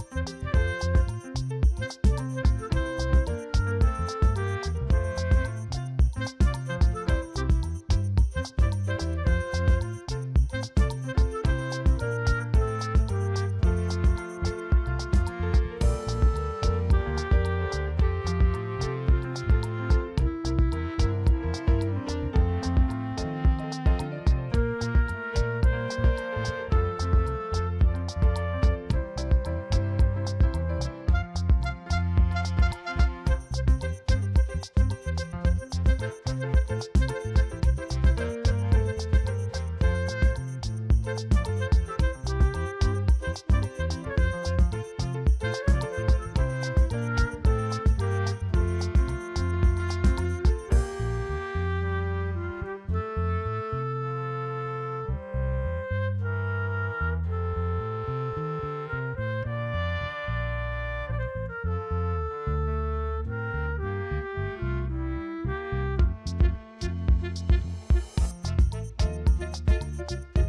you Bye.